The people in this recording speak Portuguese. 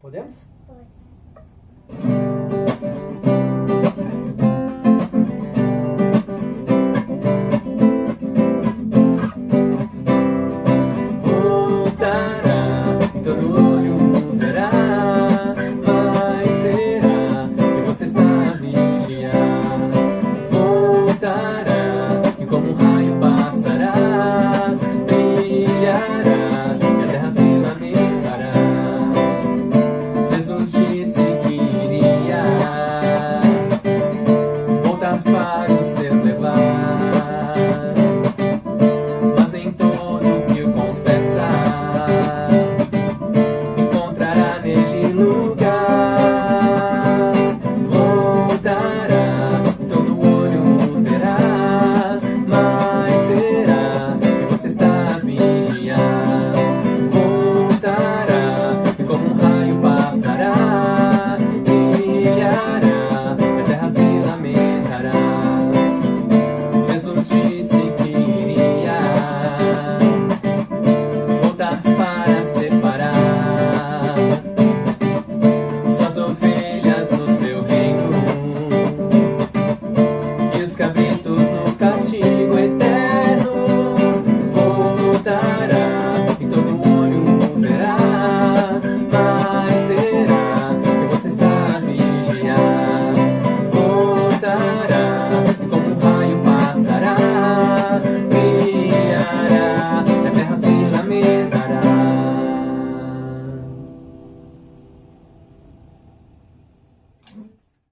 Podemos? Pode.